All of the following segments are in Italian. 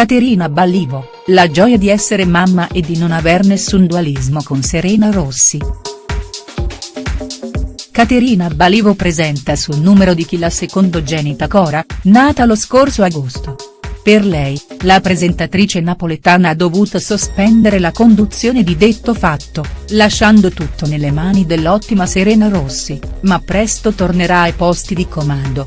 Caterina Ballivo, la gioia di essere mamma e di non aver nessun dualismo con Serena Rossi. Caterina Balivo presenta sul numero di chi la secondogenita Cora, nata lo scorso agosto. Per lei, la presentatrice napoletana ha dovuto sospendere la conduzione di detto fatto, lasciando tutto nelle mani dell'ottima Serena Rossi, ma presto tornerà ai posti di comando.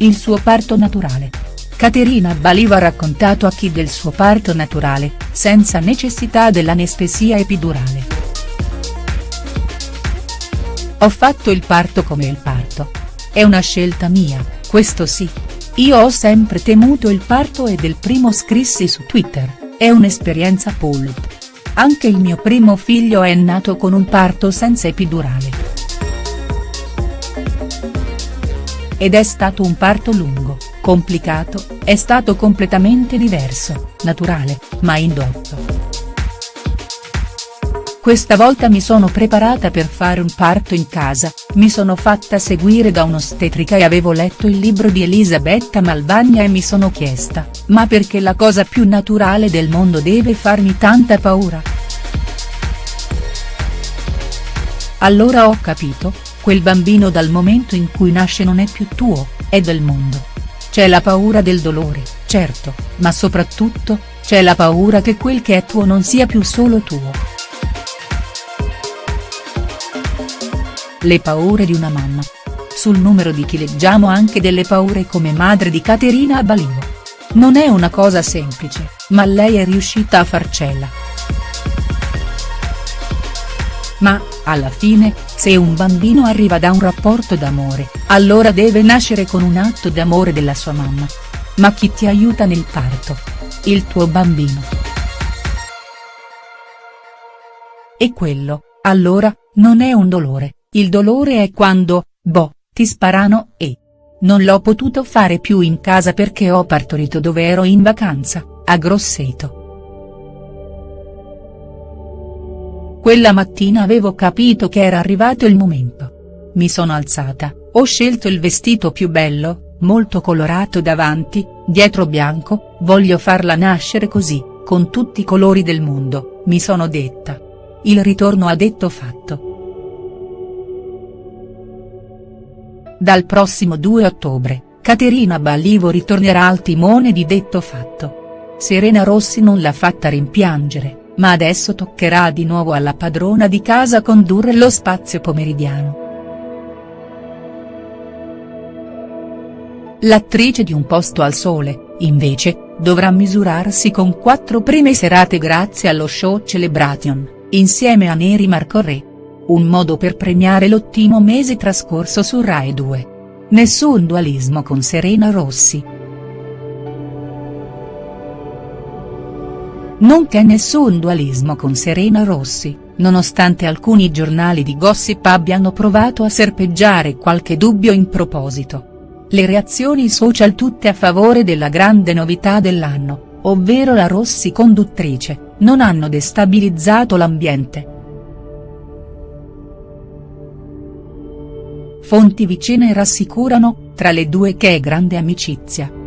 Il suo parto naturale. Caterina Balivo ha raccontato a chi del suo parto naturale, senza necessità dell'anestesia epidurale. Ho fatto il parto come il parto. È una scelta mia, questo sì. Io ho sempre temuto il parto e del primo scrissi su Twitter, è un'esperienza pulp. Anche il mio primo figlio è nato con un parto senza epidurale. Ed è stato un parto lungo, complicato, è stato completamente diverso, naturale, ma indotto. Questa volta mi sono preparata per fare un parto in casa, mi sono fatta seguire da un'ostetrica e avevo letto il libro di Elisabetta Malvagna e mi sono chiesta, ma perché la cosa più naturale del mondo deve farmi tanta paura?. Allora ho capito, quel bambino dal momento in cui nasce non è più tuo, è del mondo. C'è la paura del dolore, certo, ma soprattutto, c'è la paura che quel che è tuo non sia più solo tuo. Le paure di una mamma. Sul numero di chi leggiamo anche delle paure come madre di Caterina Balivo. Non è una cosa semplice, ma lei è riuscita a farcela. Ma, alla fine, se un bambino arriva da un rapporto d'amore, allora deve nascere con un atto d'amore della sua mamma. Ma chi ti aiuta nel parto? Il tuo bambino. E quello, allora, non è un dolore, il dolore è quando, boh, ti sparano e. Non l'ho potuto fare più in casa perché ho partorito dove ero in vacanza, a Grosseto. Quella mattina avevo capito che era arrivato il momento. Mi sono alzata, ho scelto il vestito più bello, molto colorato davanti, dietro bianco, voglio farla nascere così, con tutti i colori del mondo, mi sono detta. Il ritorno ha detto fatto. Dal prossimo 2 ottobre, Caterina Ballivo ritornerà al timone di Detto Fatto. Serena Rossi non l'ha fatta rimpiangere ma adesso toccherà di nuovo alla padrona di casa condurre lo spazio pomeridiano. L'attrice di Un posto al sole, invece, dovrà misurarsi con quattro prime serate grazie allo show Celebration, insieme a Neri Marco Re. Un modo per premiare l'ottimo mese trascorso su Rai 2. Nessun dualismo con Serena Rossi. Non c'è nessun dualismo con Serena Rossi, nonostante alcuni giornali di gossip abbiano provato a serpeggiare qualche dubbio in proposito. Le reazioni social tutte a favore della grande novità dell'anno, ovvero la Rossi conduttrice, non hanno destabilizzato l'ambiente. Fonti vicine rassicurano, tra le due che è grande amicizia.